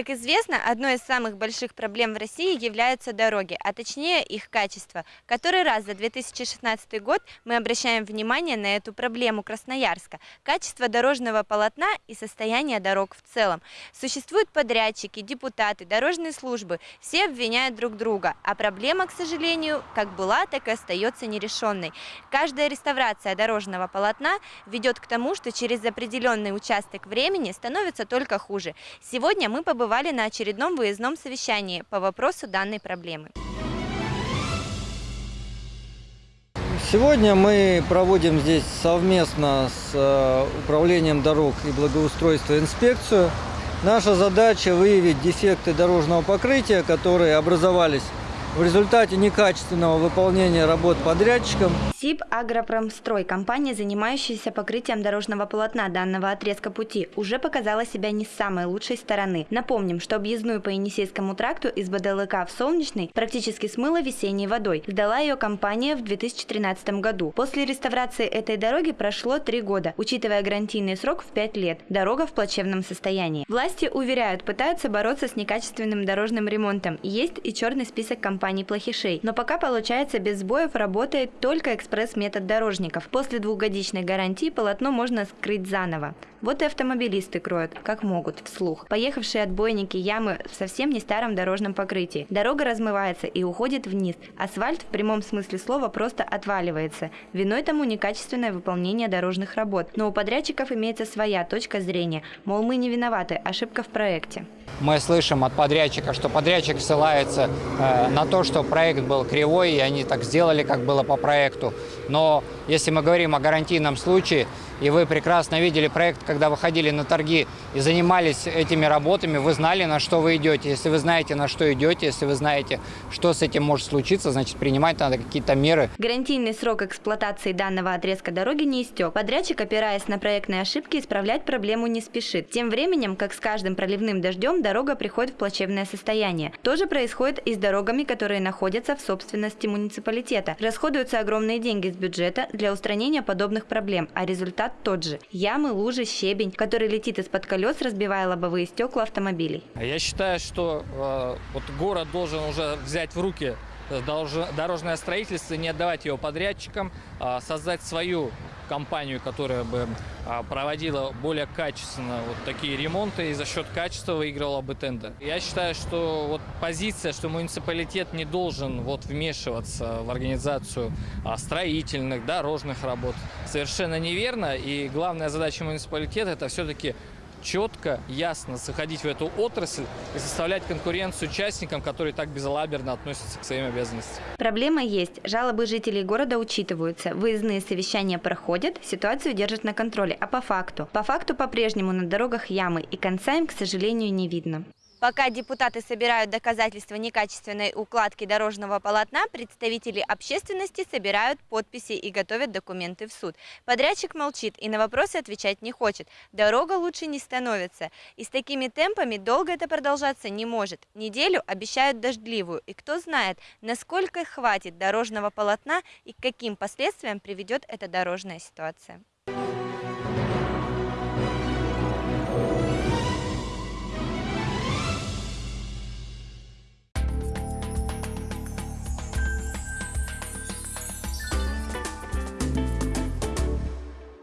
Как известно, одной из самых больших проблем в России являются дороги, а точнее их качество. Который раз за 2016 год мы обращаем внимание на эту проблему Красноярска – качество дорожного полотна и состояние дорог в целом. Существуют подрядчики, депутаты, дорожные службы, все обвиняют друг друга, а проблема, к сожалению, как была, так и остается нерешенной. Каждая реставрация дорожного полотна ведет к тому, что через определенный участок времени становится только хуже. Сегодня мы побывали на очередном выездном совещании по вопросу данной проблемы. Сегодня мы проводим здесь совместно с э, Управлением дорог и благоустройства инспекцию. Наша задача выявить дефекты дорожного покрытия, которые образовались в результате некачественного выполнения работ подрядчиком СИП «Агропромстрой», компания, занимающаяся покрытием дорожного полотна данного отрезка пути, уже показала себя не с самой лучшей стороны. Напомним, что объездную по Енисейскому тракту из БДЛК в Солнечный практически смыло весенней водой. Сдала ее компания в 2013 году. После реставрации этой дороги прошло три года, учитывая гарантийный срок в пять лет. Дорога в плачевном состоянии. Власти уверяют, пытаются бороться с некачественным дорожным ремонтом. Есть и черный список компаний компаний-плохишей. Но пока получается без сбоев работает только экспресс-метод дорожников. После двухгодичной гарантии полотно можно скрыть заново. Вот и автомобилисты кроют, как могут, вслух. Поехавшие отбойники ямы в совсем не старом дорожном покрытии. Дорога размывается и уходит вниз. Асфальт в прямом смысле слова просто отваливается. Виной тому некачественное выполнение дорожных работ. Но у подрядчиков имеется своя точка зрения. Мол, мы не виноваты, ошибка в проекте. Мы слышим от подрядчика, что подрядчик ссылается э, на то, что проект был кривой, и они так сделали, как было по проекту. Но если мы говорим о гарантийном случае, и вы прекрасно видели проект, когда выходили на торги и занимались этими работами, вы знали, на что вы идете. Если вы знаете, на что идете, если вы знаете, что с этим может случиться, значит, принимать надо какие-то меры. Гарантийный срок эксплуатации данного отрезка дороги не истек. Подрядчик, опираясь на проектные ошибки, исправлять проблему не спешит. Тем временем, как с каждым проливным дождем, дорога приходит в плачевное состояние. То же происходит и с дорогами, которые находятся в собственности муниципалитета. Расходуются огромные деньги с бюджета для устранения подобных проблем, а результат тот же. Ямы, лужи, щебень, который летит из-под колес, разбивая лобовые стекла автомобилей. Я считаю, что э, вот город должен уже взять в руки дорожное строительство, не отдавать его подрядчикам, а создать свою компанию, которая бы а, проводила более качественно вот такие ремонты и за счет качества выигрывала бы тендер. Я считаю, что вот позиция, что муниципалитет не должен вот вмешиваться в организацию а, строительных, дорожных работ, совершенно неверно. И главная задача муниципалитета – это все-таки четко, ясно заходить в эту отрасль и составлять конкуренцию участникам, которые так безалаберно относятся к своим обязанностям. Проблема есть. Жалобы жителей города учитываются. Выездные совещания проходят, ситуацию держат на контроле. А по факту? По факту по-прежнему на дорогах ямы, и конца им, к сожалению, не видно. Пока депутаты собирают доказательства некачественной укладки дорожного полотна, представители общественности собирают подписи и готовят документы в суд. Подрядчик молчит и на вопросы отвечать не хочет. Дорога лучше не становится. И с такими темпами долго это продолжаться не может. Неделю обещают дождливую. И кто знает, насколько хватит дорожного полотна и к каким последствиям приведет эта дорожная ситуация.